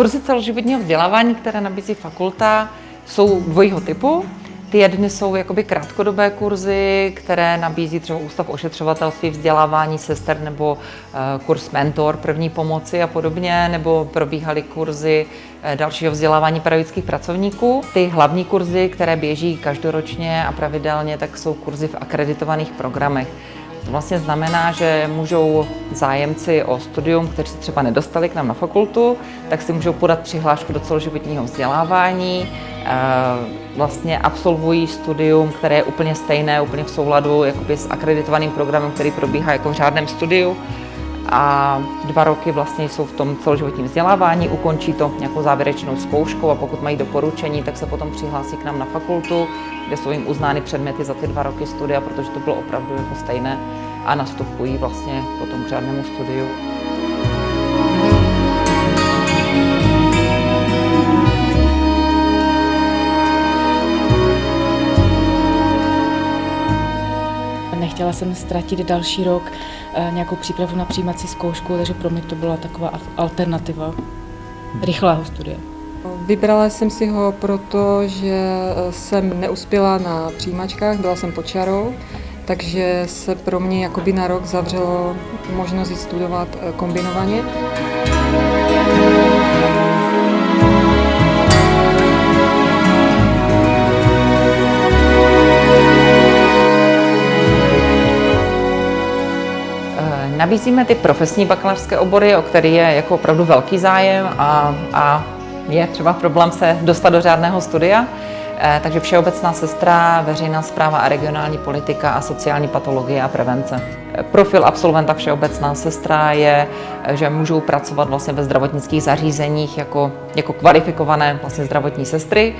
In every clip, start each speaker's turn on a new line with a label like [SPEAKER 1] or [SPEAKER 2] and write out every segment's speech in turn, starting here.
[SPEAKER 1] Kurzy celoživotního vzdělávání, které nabízí fakulta, jsou dvojího typu. Ty jedny jsou jakoby krátkodobé kurzy, které nabízí třeba Ústav ošetřovatelství, vzdělávání sester nebo eh, kurz mentor první pomoci a podobně, nebo probíhaly kurzy eh, dalšího vzdělávání pedagogických pracovníků. Ty hlavní kurzy, které běží každoročně a pravidelně, tak jsou kurzy v akreditovaných programech. Vlastně znamená, že můžou zájemci o studium, kteří se třeba nedostali k nám na fakultu, tak si můžou podat přihlášku do celoživotního vzdělávání, eh, vlastně absolvují studium, které je úplně stejné, úplně v souladu jakoby s akreditovaným programem, který probíhá jako v řádném studiu. A dva roky vlastně jsou v tom celoživotním vzdělávání, ukončí to nějakou závěrečnou zkouškou a pokud mají doporučení, tak se potom přihlásí k nám na fakultu, kde jsou jim uznány předměty za ty dva roky studia, protože to bylo opravdu jako stejné a nastupují vlastně potom k řádnému studiu.
[SPEAKER 2] Nechtěla jsem ztratit další rok eh, nějakou přípravu na přijímací zkoušku, takže pro mě to byla taková alternativa rychlého studia.
[SPEAKER 3] Vybrala jsem si ho proto, že eh, jsem neuspěla na přijímačkách, byla jsem pod čarou, takže se pro mě jakoby na rok zavřelo možnost studovat eh, kombinovaně.
[SPEAKER 1] Nabízíme ty profesní bakalářské obory, o který je jako opravdu velký zájem a, a je třeba problém se dostat do řádného studia. Eh, takže všeobecná sestra, veřejná zpráva a regionální politika a sociální patologie a prevence. Profil absolventa všeobecná sestra je, že můžou pracovat vlastně ve zdravotnických zařízeních jako, jako kvalifikované vlastně zdravotní sestry.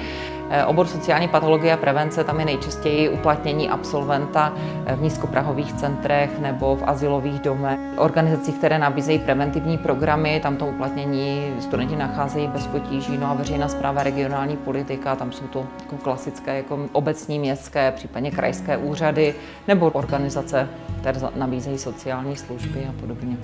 [SPEAKER 1] Eh, obor sociální patologie a prevence, tam je nejčastěji uplatnění absolventa eh, v nízkoprahových centrech nebo v asilových domech. Organizacích, které nabízejí preventivní programy, tam to uplatnění studenti nacházejí bez potíží. No a veřejná zpráva, regionální politika, tam jsou to jako klasické jako obecní, městské, případně krajské úřady nebo organizace, které nabízejí sociální služby a podobně.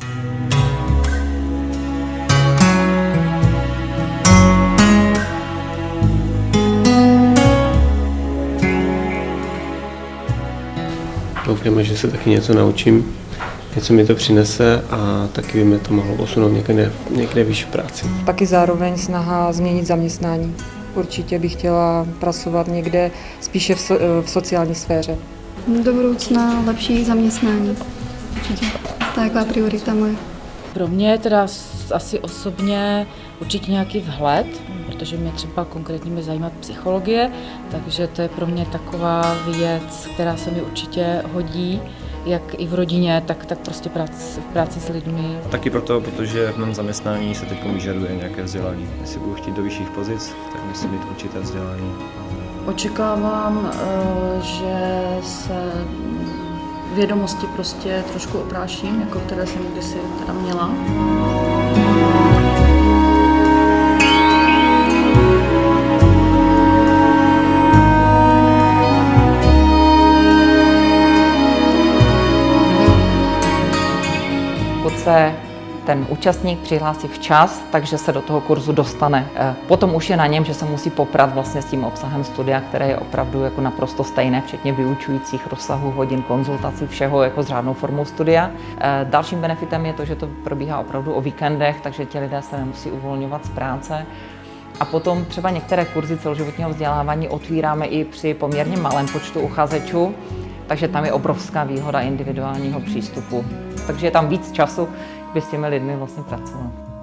[SPEAKER 4] Doufáme, že se taky něco naučím, něco mi to přinese a taky by mi to mohlo posunout někde, někde výš v práci.
[SPEAKER 3] Taky zároveň snaha změnit zaměstnání. Určitě bych chtěla pracovat někde spíše v, so, v sociální sféře.
[SPEAKER 5] Do budoucna lepší zaměstnání. Určitě. To je taková priorita moje.
[SPEAKER 2] Pro mě teda asi osobně určitě nějaký vhled, protože mě třeba konkrétně mě zajímá psychologie, takže to je pro mě taková věc, která se mi určitě hodí, jak i v rodině, tak, tak prostě práci, v práci s lidmi.
[SPEAKER 6] A taky proto, protože v mém zaměstnání se teď vyžaduje nějaké vzdělání. Jestli budu chtít do vyšších pozic, tak musím mít určité vzdělání.
[SPEAKER 7] Očekávám, eh, že se vědomosti prostě trošku opráším, jako které jsem kdysi teda měla.
[SPEAKER 1] se ten účastník přihlásí včas, takže se do toho kurzu dostane. Eh, potom už je na něm, že se musí poprat vlastně s tím obsahem studia, které je opravdu jako naprosto stejné, včetně vyučujících rozsahu hodin, konzultací, všeho jako s řádnou formou studia. Eh, dalším benefitem je to, že to probíhá opravdu o víkendech, takže ti lidé se nemusí uvolňovat z práce. A potom třeba některé kurzy celoživotního vzdělávání otvíráme i při poměrně malém počtu uchazečů, takže tam je obrovská výhoda individuálního přístupu. Takže je tam víc času, by s těmi lidmi vlastně pracovat.